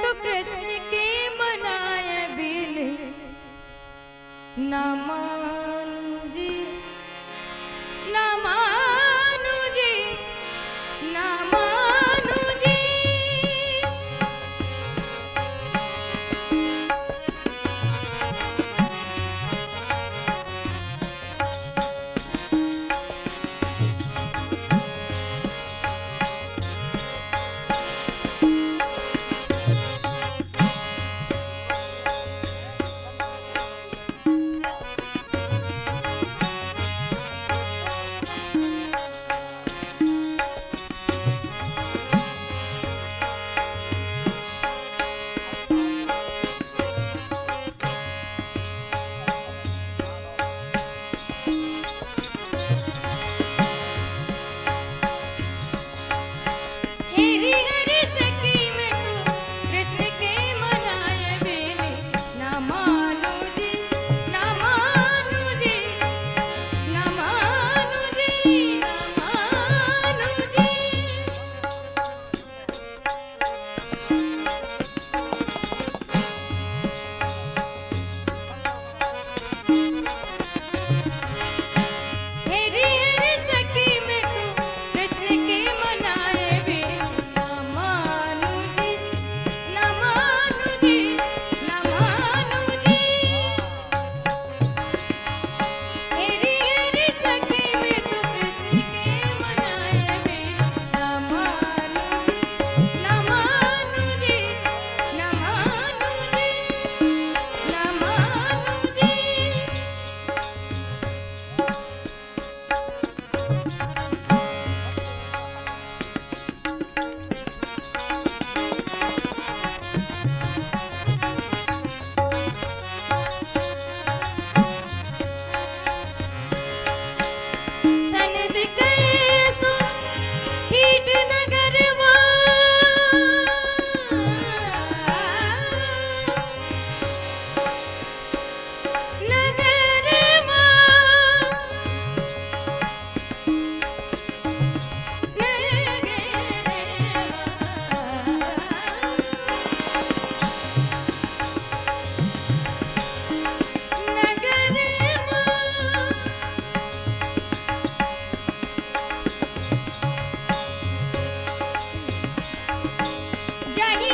तो कृष्ण के मनाए बिन नम Yeah.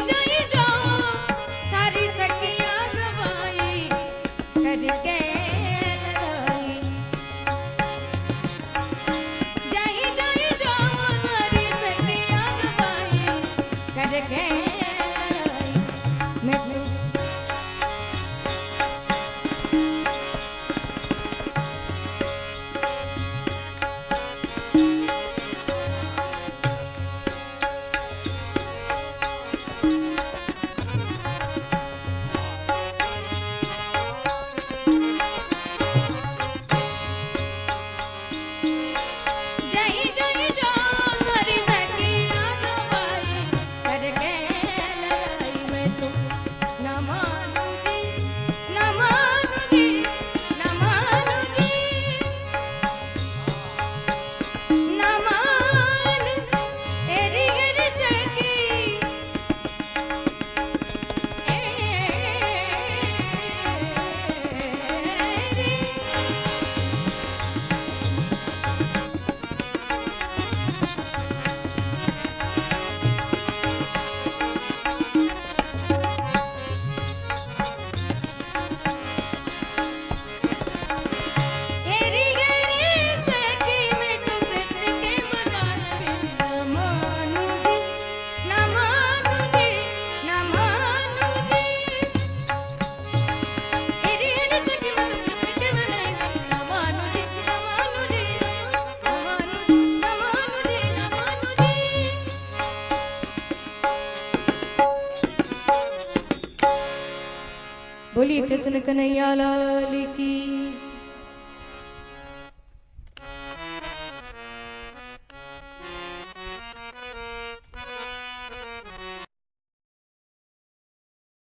बोलिए कृष्ण कन्हैया लाल की।